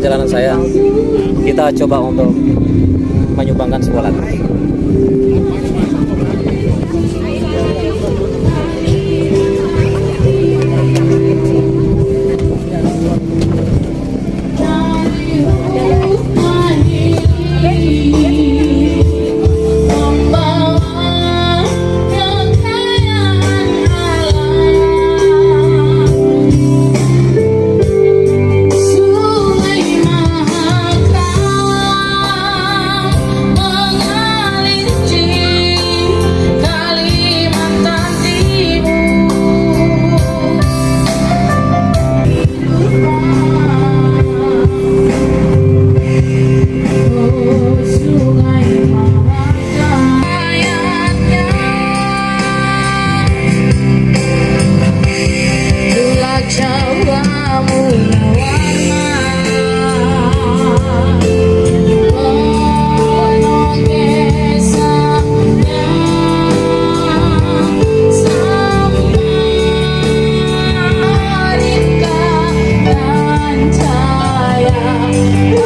perjalanan saya kita coba untuk menyumbangkan sebuah Thank you.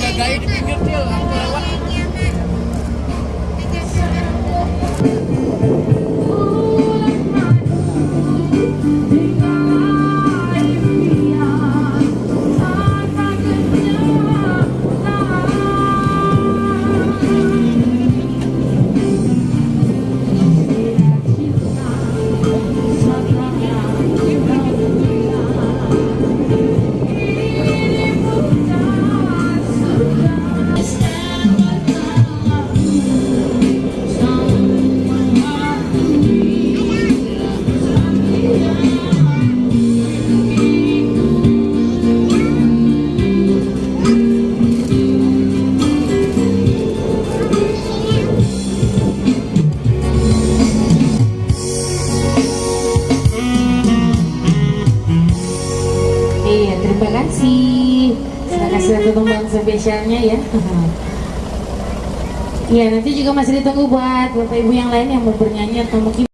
Jagain di pinggir aku lewat. Satu tumbang spesialnya ya. Iya, nanti juga masih ditunggu buat Bapak Ibu yang lain yang mau bernyanyi atau mungkin